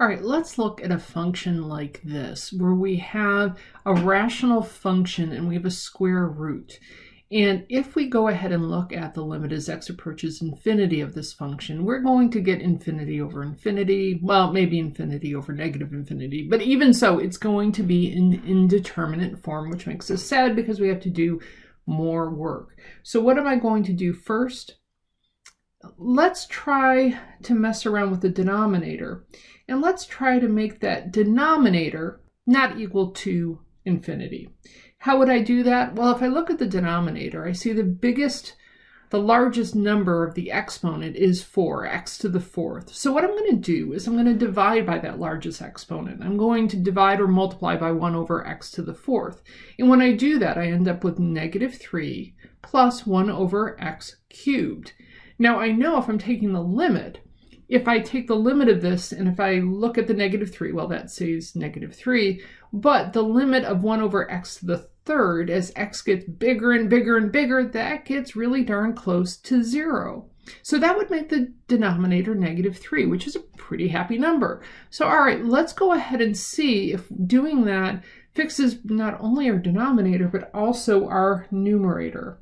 All right, let's look at a function like this, where we have a rational function and we have a square root. And if we go ahead and look at the limit as x approaches infinity of this function, we're going to get infinity over infinity, well, maybe infinity over negative infinity, but even so, it's going to be in indeterminate form, which makes us sad because we have to do more work. So what am I going to do first? Let's try to mess around with the denominator. And let's try to make that denominator not equal to infinity. How would I do that? Well, if I look at the denominator, I see the biggest, the largest number of the exponent is 4, x to the fourth. So what I'm going to do is I'm going to divide by that largest exponent. I'm going to divide or multiply by 1 over x to the fourth. And when I do that, I end up with negative 3 plus 1 over x cubed. Now I know if I'm taking the limit, if I take the limit of this and if I look at the negative 3, well that says negative 3, but the limit of 1 over x to the third, as x gets bigger and bigger and bigger, that gets really darn close to 0. So that would make the denominator negative 3, which is a pretty happy number. So all right, let's go ahead and see if doing that fixes not only our denominator, but also our numerator.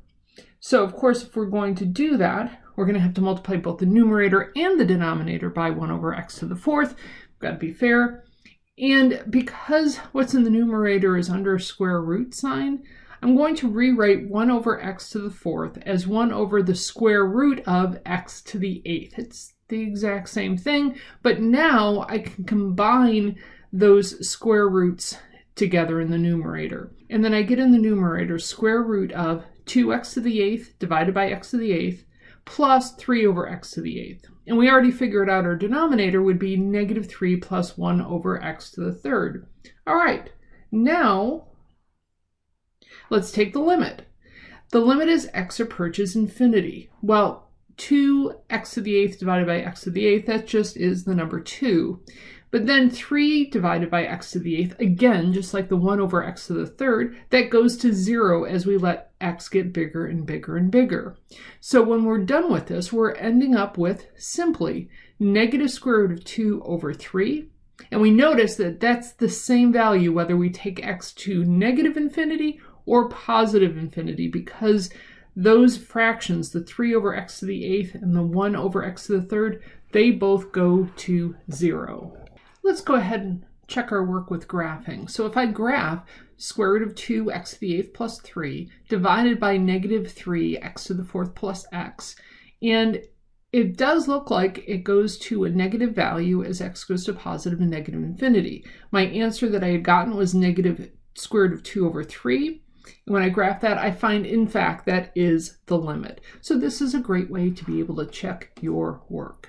So of course, if we're going to do that, we're going to have to multiply both the numerator and the denominator by 1 over x to the fourth. We've got to be fair. And because what's in the numerator is under a square root sign, I'm going to rewrite 1 over x to the fourth as 1 over the square root of x to the eighth. It's the exact same thing, but now I can combine those square roots together in the numerator. And then I get in the numerator square root of 2x to the eighth divided by x to the eighth plus 3 over x to the eighth. And we already figured out our denominator would be negative 3 plus 1 over x to the third. All right, now let's take the limit. The limit is x approaches infinity. Well, 2x to the eighth divided by x to the eighth, that just is the number 2. But then 3 divided by x to the eighth, again, just like the 1 over x to the third, that goes to 0 as we let x get bigger and bigger and bigger. So when we're done with this, we're ending up with simply negative square root of 2 over 3. And we notice that that's the same value whether we take x to negative infinity or positive infinity because those fractions, the 3 over x to the eighth and the 1 over x to the third, they both go to 0. Let's go ahead and check our work with graphing. So if I graph square root of 2 x to the eighth plus 3 divided by negative 3 x to the fourth plus x, and it does look like it goes to a negative value as x goes to positive and negative infinity. My answer that I had gotten was negative square root of 2 over 3. And when I graph that, I find, in fact, that is the limit. So this is a great way to be able to check your work.